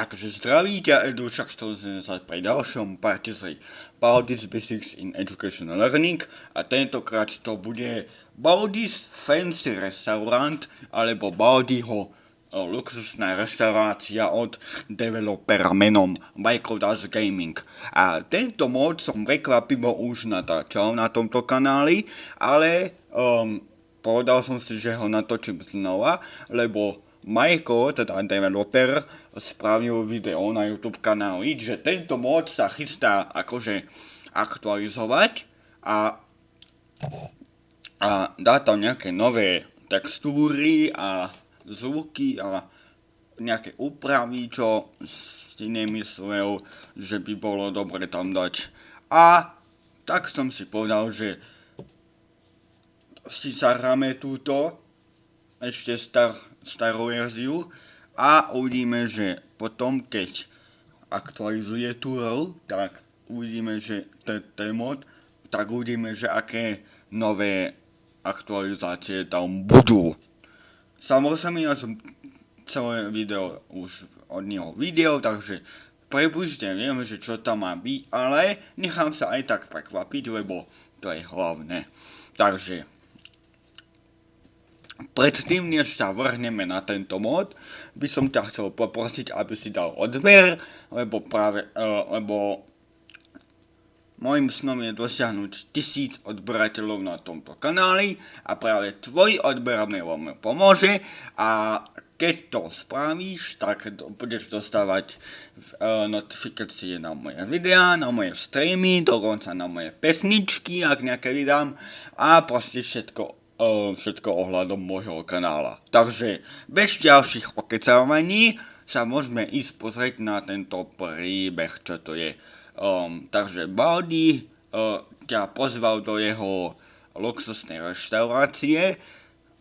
Takže zdraví ťa Edu, sa pri ďalšom parte z Baldi's Basics in Educational Learning a tentokrát to bude Baldi's Fancy Restaurant alebo Baldiho luxusná reštaurácia od developera menom Microdash Gaming. A tento mod som prekvapivo už natáčal na tomto kanáli, ale um, povedal som si, že ho natočím znova, lebo Michael, teda developer, spravil video na YouTube kanáli, že tento mod sa chystá akože aktualizovať a, a dá tam nejaké nové textúry a zvuky a nejaké úpravy, čo si nemyslel, že by bolo dobre tam dať. A tak som si povedal, že si zahráme túto ešte star, starú verziu a uvidíme, že potom, keď aktualizuje Turel, tak uvidíme, že ten mod, tak uvidíme, že aké nové aktualizácie tam budú. Samozrejme, ja som celé video už od neho videl, takže približne viem, že čo tam má byť, ale nechám sa aj tak prekvapiť, lebo to je hlavné. Takže Predtým, než sa vrhneme na tento mod, by som ťa chcel poprosiť, aby si dal odber, lebo práve, uh, lebo Mojím snom je dosiahnuť tisíc odberateľov na tomto kanáli a práve tvoj odber mi veľmi pomôže a keď to spravíš, tak budeš dostávať uh, notifikácie na moje videá, na moje streamy, dokonca na moje pesničky, ak nejaké vydám a proste všetko všetko ohľadom môjho kanála. Takže bez ďalších okecávaní sa môžeme ísť pozrieť na tento príbeh, čo to je. Um, takže Baldi uh, ťa pozval do jeho luxusnej reštaurácie.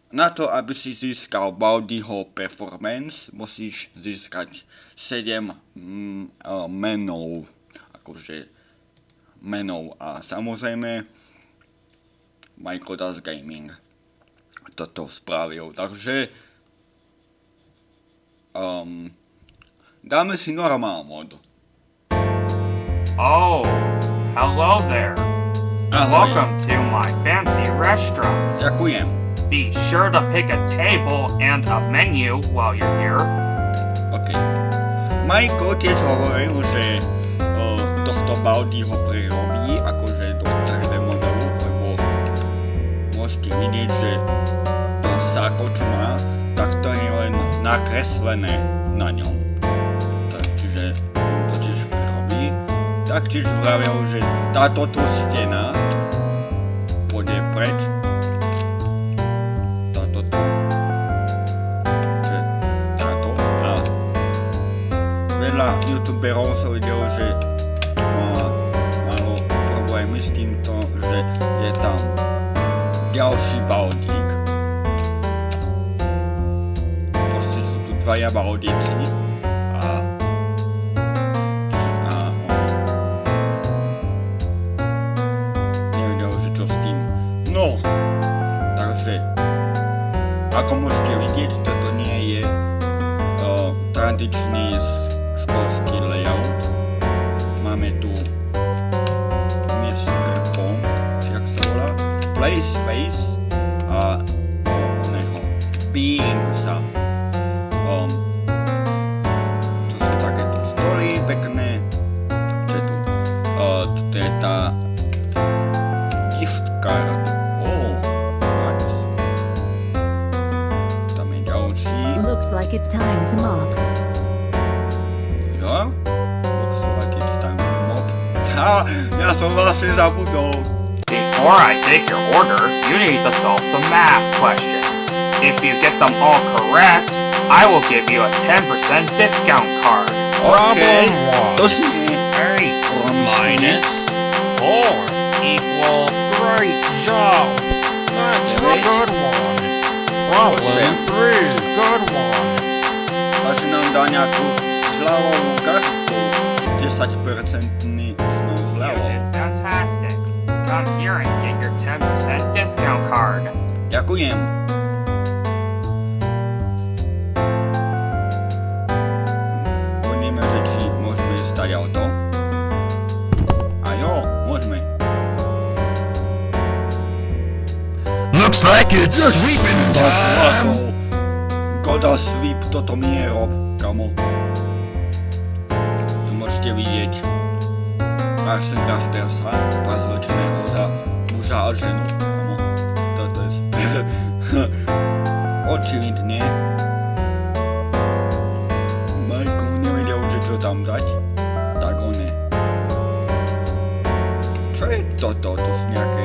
Na to, aby si získal Baldiho performance, musíš získať 7 mm, uh, menov. Akože menov a samozrejme Michael Das Gaming toto spravil. Takže um, dáme si normál mod. Oh, hello there. Ahoj. Welcome to my fancy restaurant. Ďakujem. Be sure to pick a table and a menu while you're here. OK. Majko tiež hovoril, že o, tohto Baldiho prirobí akože do 3D modelu, lebo môžete vidieť, že nakreslené na ňom. Tak, čiže to tiež prirobí. Taktiež vravil, že táto tu stena pôjde preč. Táto tu. Že táto. A veľa youtuberov som videl, že malo problémy s týmto, že je tam ďalší baldík. Dvaja baldíci a a. No, takže ako môžete vidieť, toto nie je uh, tradičný školský layout. Máme tu Mr. Pong, či sa volá, Play Space a oného Being like it's time to mop. Ja? Looks like it's time to mop. Ha, ja som vlastne zabudol. Before I take your order, you need to solve some math questions. If you get them all correct, I will give you a 10% discount card. Okay. To one si nie. Very minus four equal great job. That's a good one. Problem three, good one. oglądania tu w Lałomkach 10% znowu zlało. Fantastic! Come here and get your 10% discount card. Dziękuję. Pomimo, że ci możemy stać auto. A jo, możemy. Looks like it's sweeping tak, time! Tak, Goda sweep, to to mnie rob. Kamo. Tu môžete vidieť Arsene Craftersa, prezlečeného za muža a ženu. Toto je. Očividne. Majko nevedel, že čo tam dať, tak on je. Čo je toto? To sú nejaké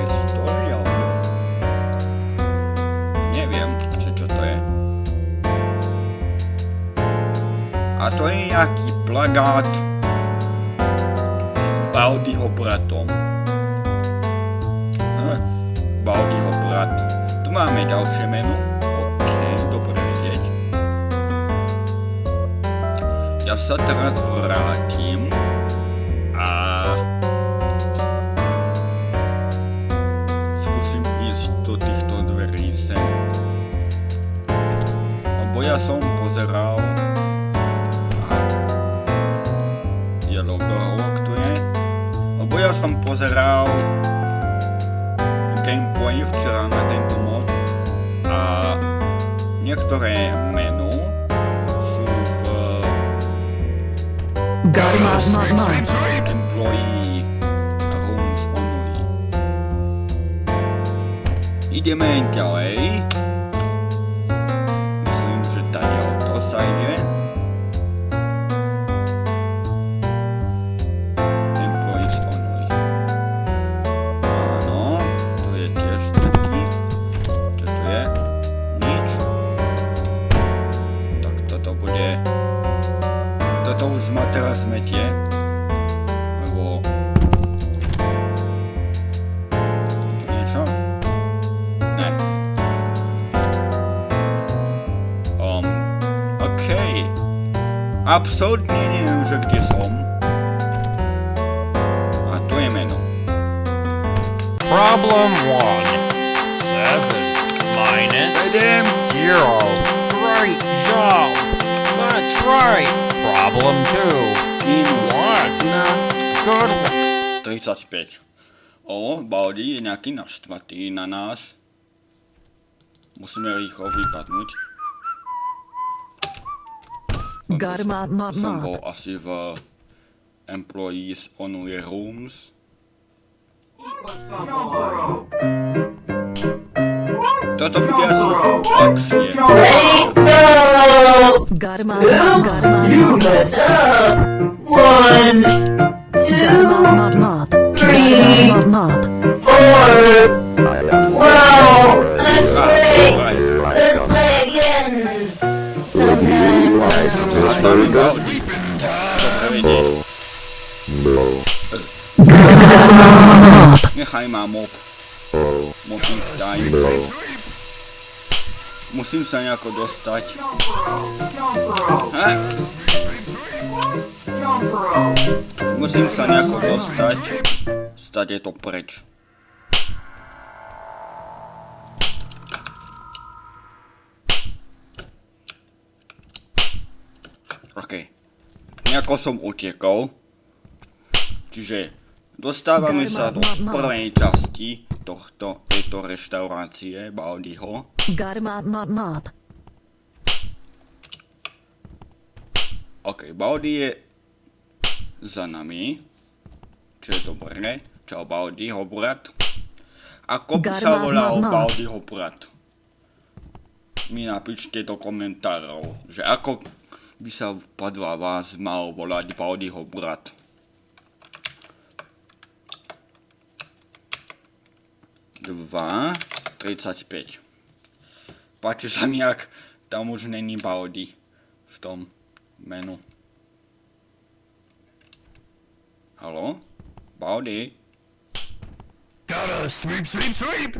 to je nejaký plagát Baudyho bratom. Hm, Baudyho brat. Tu máme ďalšie meno. OK, dobre vedieť. Ja sa teraz vrátim Absolutne neviem, že kde som. A tu je meno. Problem one. Seven minus Sedem. zero. Great job. That's right. Problem two. Minus One. jedna. Good one. 35. O, Baldi je nejaký naštvatý na nás. Musíme rýchlo vypadnúť. Got him up, mop, Som mop. bol asi v Employees Only Rooms. Toto bude asi ľahšie. Got him up, got him up, mop. Got him up, mop, mop. Got him up, mop. Ah, Vedieť. Nechaj ma mop. Time. Musím sa nejako dostať. Musím sa nejako dostať. Stať je to preč. OK. Nejako som utekol. Čiže dostávame sa do prvej časti tohto, tejto reštaurácie Baldiho. OK, Baldi je za nami. Čo je dobré. Čau Baldiho brat. Ako by sa volal. Baldiho brat? Mi napíšte do komentárov, že ako by sa podľa vás mal volať Baldiho brat. Dva, 35. Páči sa mi, ak tam už není Baldi v tom menu. Halo? Baldi? Gotta sweep, sweep, sweep.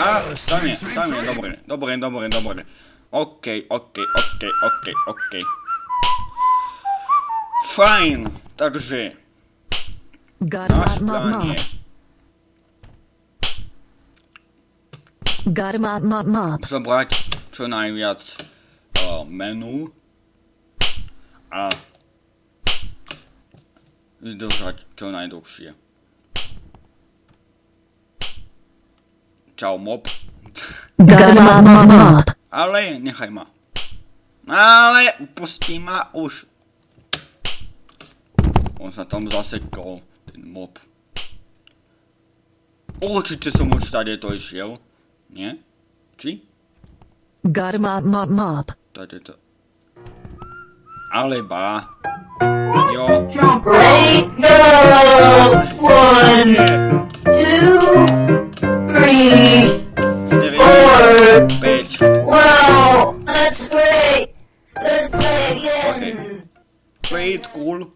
A, tam je, tam je, dobre, dobre, dobre, dobre. OK, OK, OK, OK, OK. Fajn, takže... Náš plán je... Zobrať čo najviac uh, menu a vydržať čo najdlhšie. Čau mob. Garma. Ale nechaj ma. Ale upustí ma už. On sa tam zasekol, ten mob. Určite som už tady to išiel. Nie? Či? Garma ma map. Tady to. Aleba. Jo. Eight, one, two, 5. play it cool.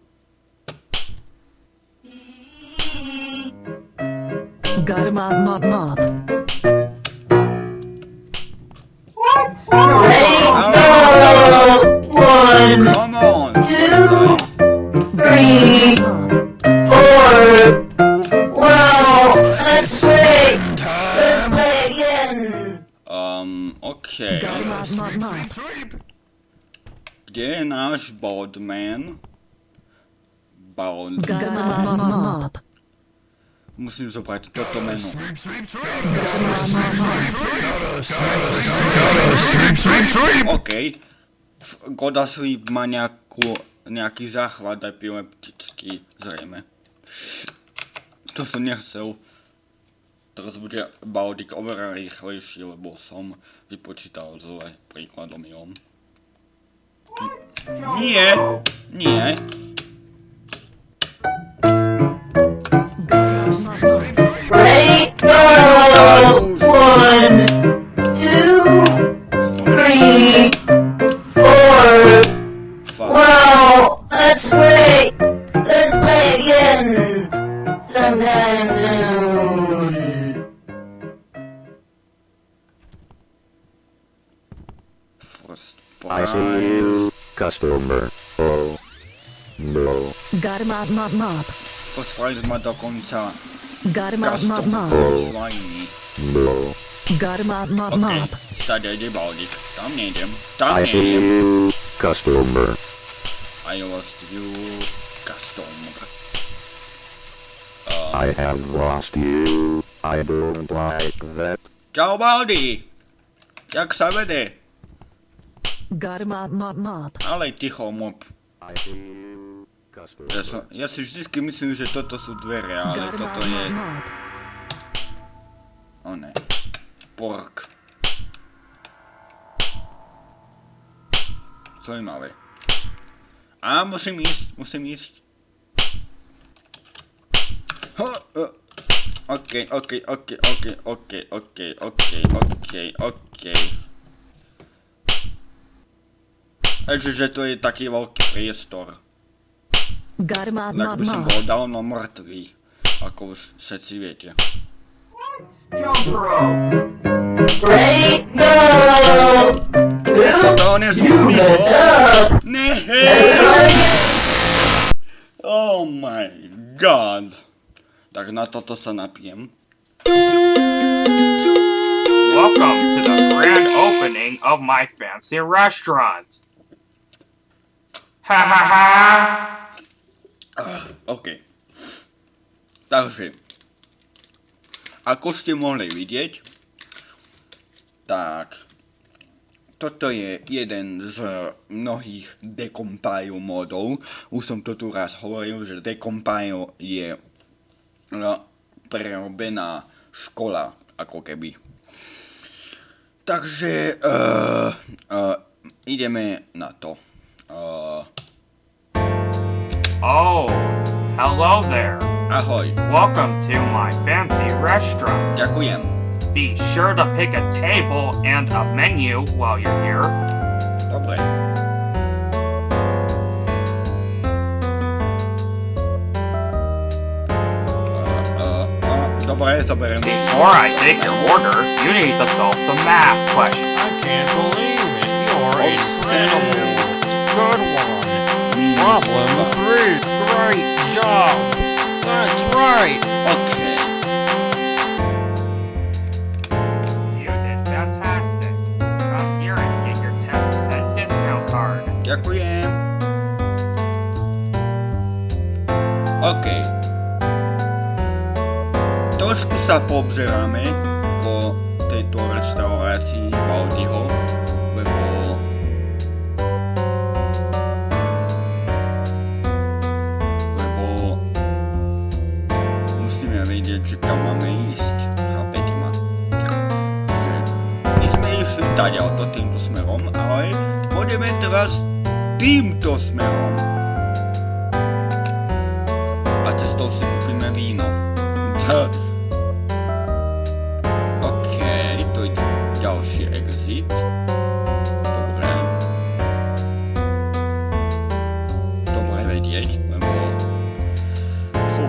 Got a mob mob mob. Come on. Well, let's again. Um. Okay. Gotta mob mob mob. Kde je náš Baldman? Bald. Mob. Musím zobrať toto meno. OK. Goda Sleep má nejakú, nejaký záchvat epileptický, zrejme. To som nechcel. Teraz bude Baldik oveľa rýchlejší, lebo som vypočítal zle príkladom jom. Nie, nie. mob. What's wrong with my dog on town? Got him mob mob. Got him out mob mob. Stadegy Baldic. Tam nejdem. Tam. Customer. I lost you, customer. Um. I have lost you. I don't like that. Ciao Baldi! Jak sa vede? Got him out mob mob. Ale ticho mob. I ja, som, ja si vždycky myslím, že toto sú dvere, ale toto je... O ne. Pork. Zaujímavé. A musím ísť, musím ísť. Ho, uh. OK, OK, OK, OK, OK, OK, OK, OK, OK. Takže že to je taký veľký priestor. Garma, bi sem ga dal na mrtvi, ako se si vete. To You zgodi. Ne. Oh my god. Tak na toto sa napijem. Welcome to the grand opening of my fancy restaurant. Ha ha ha! OK. Takže, ako ste mohli vidieť, tak toto je jeden z mnohých decompile modov. Už som to tu raz hovoril, že decompile je no, prerobená škola, ako keby. Takže uh, uh, ideme na to. Uh, Oh, hello there. ahoj, Welcome to my fancy restaurant. ďakujem. Be sure to pick a table and a menu while you're here. Dobre. Uh, uh, uh, dobre. Before I take your order, you need to solve some math questions. I can't believe it. You're incredible. Good one. Problem three. Great job. That's right. Okay. You did fantastic. Come here and get your 10% discount card. Ďakujem. OK. Trošku sa poobzeráme kúpime víno. Tá. OK, to je ďalší exit. Dobre. Dobre vedieť, lebo... Fú.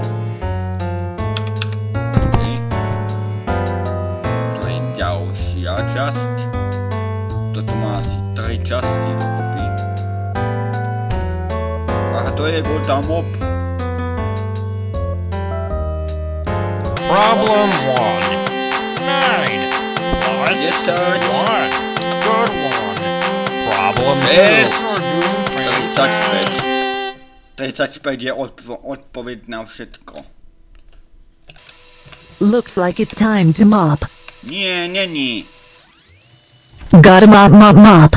OK. To je ďalšia časť. Toto má asi tri časti dokopy. A to je Gotham Mob. Problem one. Nine. Plus Desať. one. Good one. Problem two. Yes. You're doing 35. 35 je odpo- odpoveď na všetko. Looks like it's time to mop. Nie, není. Gotta mop, mop, mop.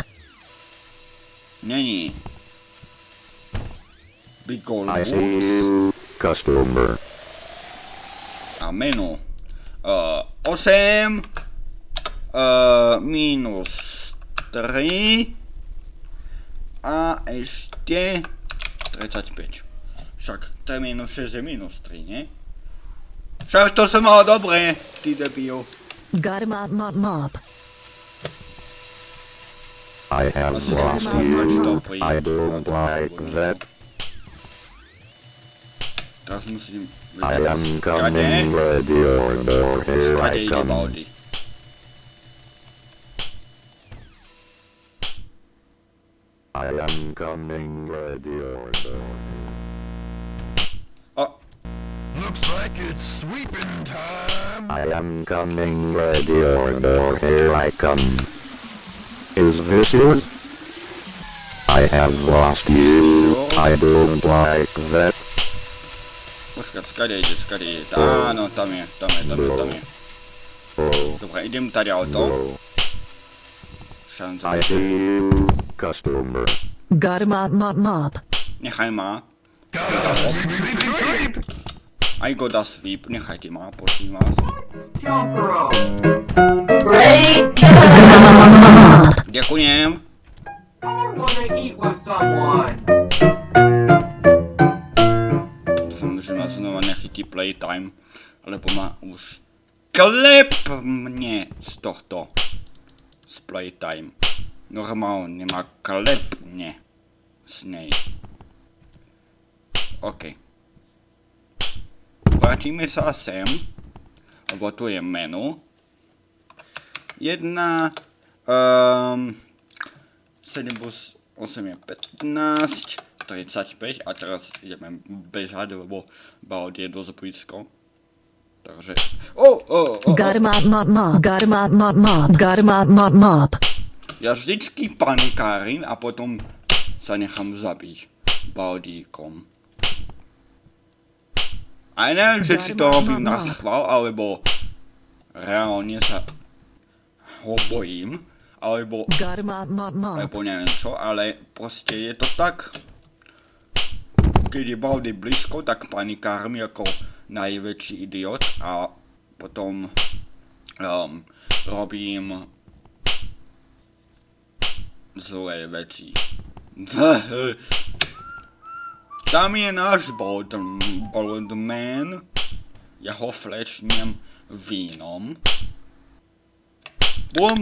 Není. Big Gold I see you, customer. A menu. Uh, 8 uh, minus 3 a ešte 35. Však 3 minus 6 je minus 3, nie? Však to som mal dobre, ty debil. Gotta mop, mop, mop. I have lost you. I don't like that. Teraz musím... I am coming, ready or door, here I come. I am coming, ready or door. O, Looks like it's sweeping time. I am coming, ready or door, here I come. Is this it? I have lost you. I don't like that. Počkať, skade ide, skade ide. Áno, tam je, tam je, tam je, tam je. Dobre, idem tady auto. Šanca. I mop, mop, mop. Nechaj ma. Gotta sweep, sweep, sweep. Nechajte ma, prosím vás. Ďakujem. Dúfam, že ma znova nechytí playtime, lebo ma už klepne z tohto. Z playtime. Normálne ma klepne z nej. OK. Vrátime sa sem, lebo tu je menu. Jedna, um, 7 plus 8 je 15, 35 a teraz ideme bežať, lebo Baud je dosť blízko. Takže... O, o, o, o, Gotta mop, mop, mop. Gotta mop, mop, mop. Gotta mop, mop, mop. Ja vždycky panikárim a potom sa nechám zabiť Baudíkom. A neviem, že či to robím na schvál, alebo reálne sa ho bojím, alebo alebo neviem čo, ale proste je to tak. Keď je Baldy blízko, tak panikármi ako najväčší idiot a potom um, robím zlé veci. Tam je náš Bold, Boldman. Ja ho flešnem vínom. Bum!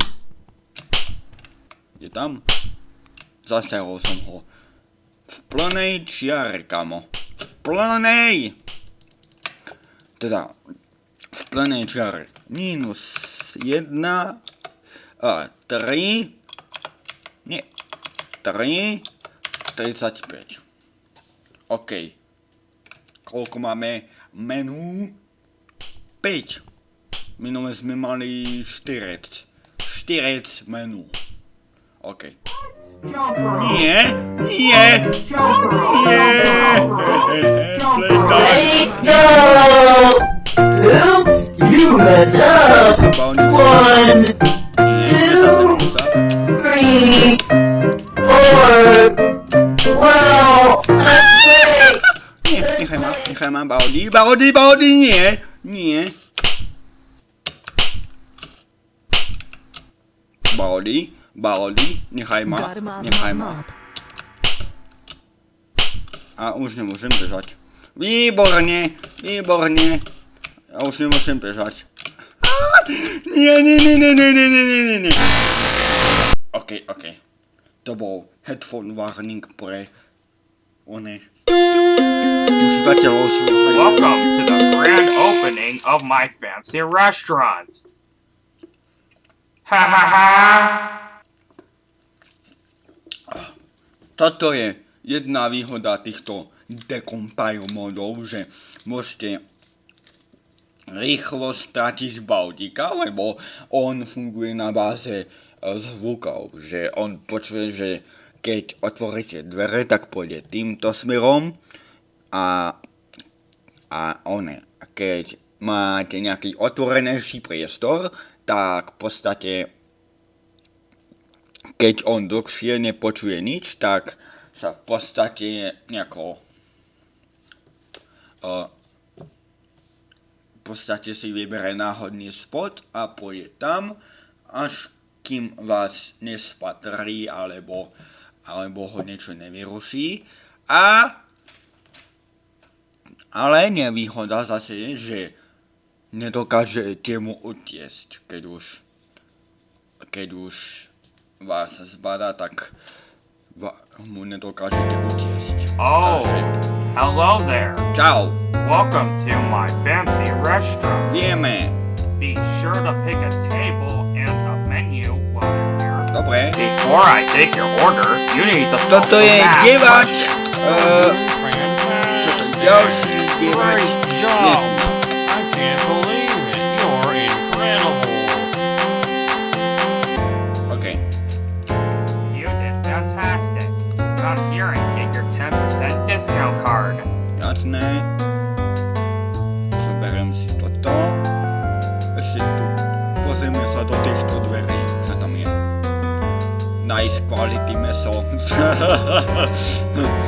Je tam? Zasiahol som ho. V plnej čiare, kamo. V plnej! Teda, v plnej čiare. Minus 1 a 3. Nie. 3. 35. OK. Koľko máme menu? 5. Minule sme mali 4. 4 menu. OK. Nie, nie, nie. Playtime. Break go! Two, you messed up! Zabawnie. One, Nie, nie zasadnica. three, four. Wow! Let's break! Nie, niechaj ma, niechaj ma Baudi, Baudi, Baudi, nie, nie. Baudi, Baudi, niechaj ma, Gotta mop, niechaj mop, ma. mop. A už nemôžem bežať. Výborne, výborne. Ja už nemôžem bežať. Á, Nie, nie, nie, nie, nie, nie, nie, nie, nie, nie. OK, OK. To bol headphone warning pre one užívateľov svojho. Welcome to the grand opening of my fancy restaurant. Ha ha ha! Toto je jedna výhoda týchto decompile modov, že môžete rýchlo stratiť bautika, lebo on funguje na báze e, zvukov, že on počuje, že keď otvoríte dvere, tak pôjde týmto smerom a, a one, keď máte nejaký otvorenejší priestor, tak v podstate keď on dlhšie nepočuje nič, tak sa v podstate nejako uh, v podstate si vybere náhodný spot a pôjde tam, až kým vás nespatrí alebo, alebo ho niečo nevyruší. A ale nevýhoda zase je, že nedokážete mu utiesť, keď už keď už vás zbadá, tak mu nedokážete utiesť. Oh, Takže, hello there. čau, Welcome to my fancy restaurant. vieme, Be sure to pick a table and a menu while you're here. dobre. Before I take your order, you need to solve Toto je diváč, uh, toto Fantastic. ďalší diváč. Great job. I Quality mehr sagen.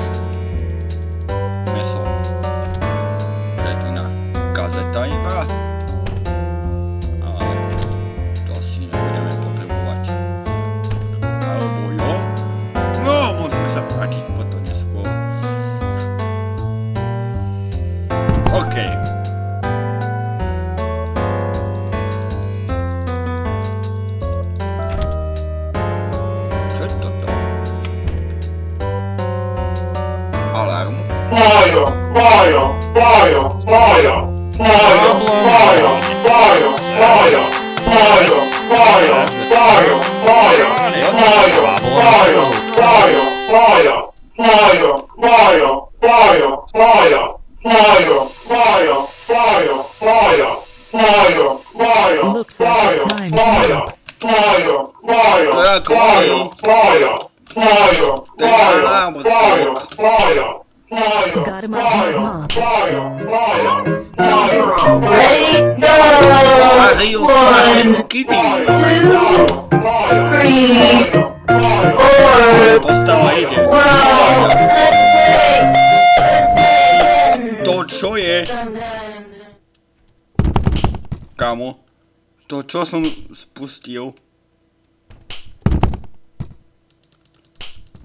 čo som spustil?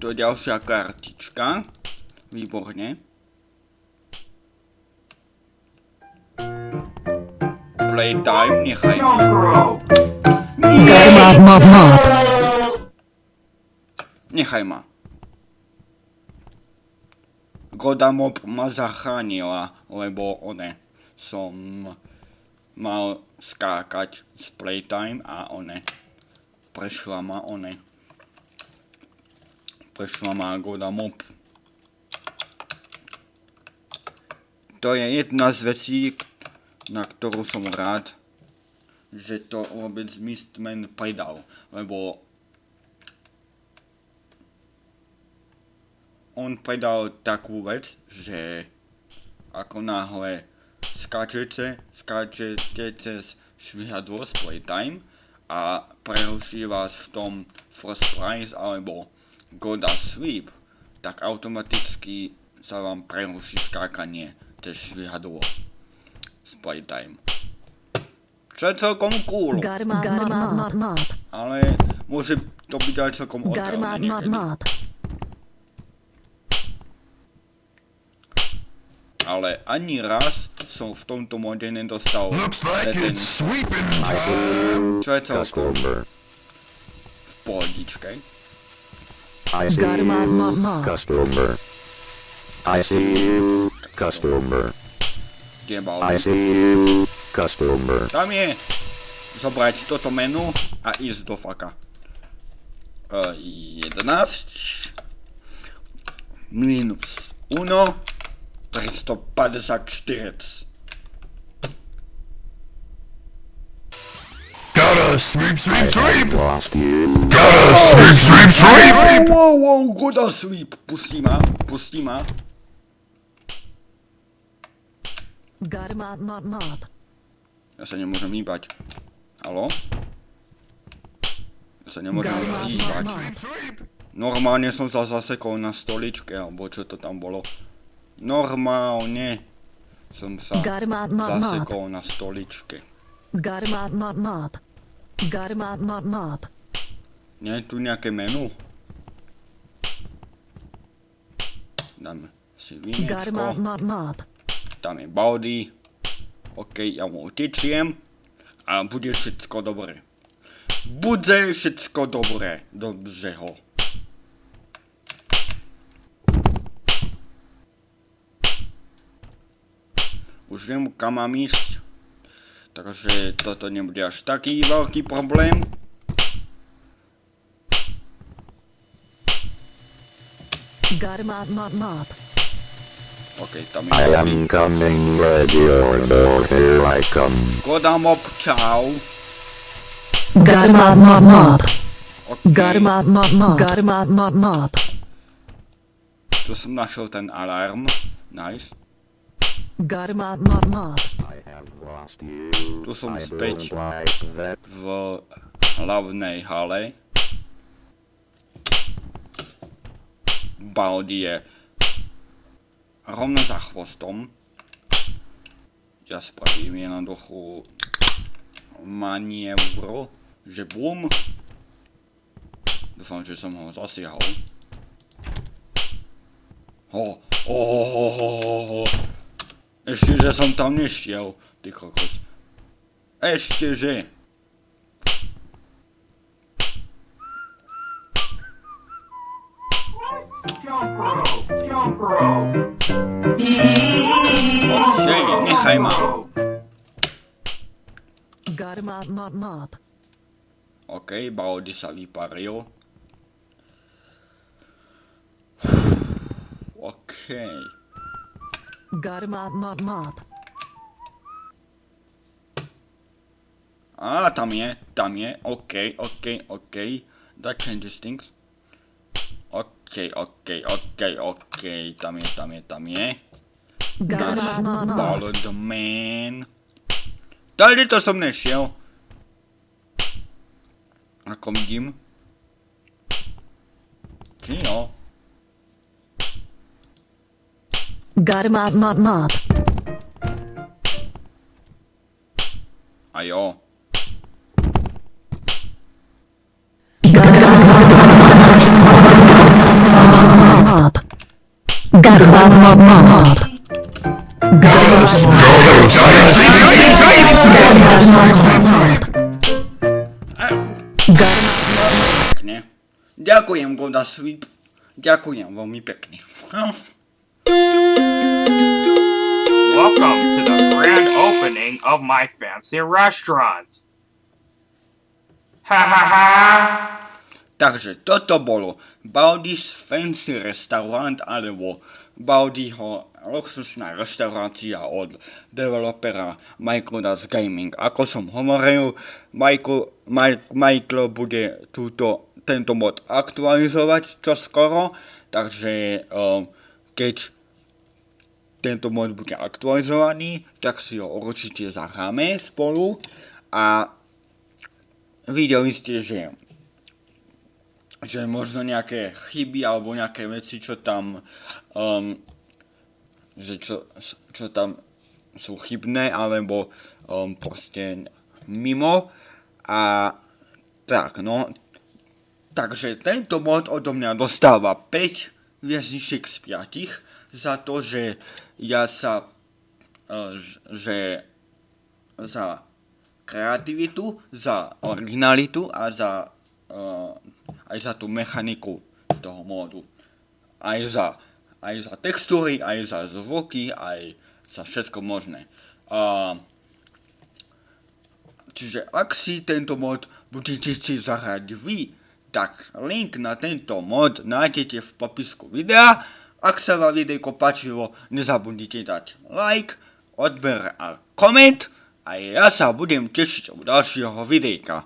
To je ďalšia kartička. Výborne. Playtime, nechaj ma. Him on mob mob. Nechaj ma. Godamob ma zachránila, lebo one som mal skákať z playtime a one prešla ma one prešla ma Godamob. To je jedna z vecí, na ktorú som rád, že to vôbec Mistman pridal, lebo on predal takú vec, že ako náhle skáčete, skáčete cez švihadlo z Playtime a preruší vás v tom First Prize alebo Goda Sweep, tak automaticky sa vám preruší skákanie cez švihadlo z Playtime. Čo je celkom cool, on mob mob. ale môže to byť aj celkom otravné niekedy. ale ani raz som v tomto mode nedostal Looks like ten, čo je celkom customer. v pohodičke. I see you, customer. I see you, customer. I see you, customer. Tam je zobrať toto menu a ísť do faka. Uh, 11 minus 1 354. Gotta sweep, sweep, sweep. Gotta sweep, sweep, sweep. Wow, wow, wow, goda sweep. Pustí ma, pustí ma. Got him on my mob. Ja sa nemôžem hýbať. Haló? Ja sa nemôžem hýbať. mob. Normálne som sa zasekol na stoličke, alebo čo to tam bolo. Normálne som sa zasekol na stoličke. Nie je tu nejaké menu? Dáme si vínečko. Tam je Baldy. OK, ja mu utečiem. A bude všetko dobré. Bude všetko dobré. Dobře ho. Už viem, kam mám ísť. Takže toto nebude až taký veľký problém. OK, tam I je am coming, ready or no, here I come. Kodamop, čau. Got him on my mob. OK, Got him on my mob. Got him on my mob. tu som našiel ten alarm. Nice. Lost you. Tu som späť v hlavnej hale. Baldi je rovno za chvostom. Ja spravím jednoduchú manievru, že bum. Dúfam, že som ho zasiahol. Ho, ho, ho, ho, ho, ho, ho. Ešte, že som tam nešiel, ty kokos. Ešte, že. Jump rope, jump rope. Okej, nechaj ma. Got him on my mob. OK, Baldi sa vyparil. OK. Got him on my mob. Á, tam je, tam je. OK, OK, OK. That changes things. OK, OK, OK, OK. Tam je, tam je, tam je. My mob. Ballad man. Tady to som nešiel. Ako vidím. Či jo? Got him on my mob. A jo. Mob. Got him on my mob. Got him on Got him Pekne. Ďakujem, Goda Sweep. Ďakujem veľmi pekne. Welcome to the grand opening of my fancy restaurant. Ha ha ha! Takže toto bolo Baldi's Fancy Restaurant alebo Baldiho luxusná reštaurácia od developera Michaelas Gaming. Ako som hovoril, Michael, Mike, Michael bude túto, tento mod aktualizovať čoskoro, takže um, keď tento mod bude aktualizovaný, tak si ho určite zahráme spolu a videli ste, že že možno nejaké chyby alebo nejaké veci, čo tam um, že čo, čo tam sú chybné alebo um, proste mimo. A tak no. Takže tento mod odo mňa dostáva 5 viac než Shakespeare za to, že ja sa, e, že za kreativitu, za originalitu a za, e, aj za tú mechaniku toho módu. Aj za, aj za textúry, aj za zvuky, aj za všetko možné. A, čiže ak si tento mod budete si zahrať vy, tak link na tento mod nájdete v popisku videa. Ak sa vám videjko páčilo, nezabudnite dať like, odber a koment a ja sa budem tešiť u ďalšieho videjka.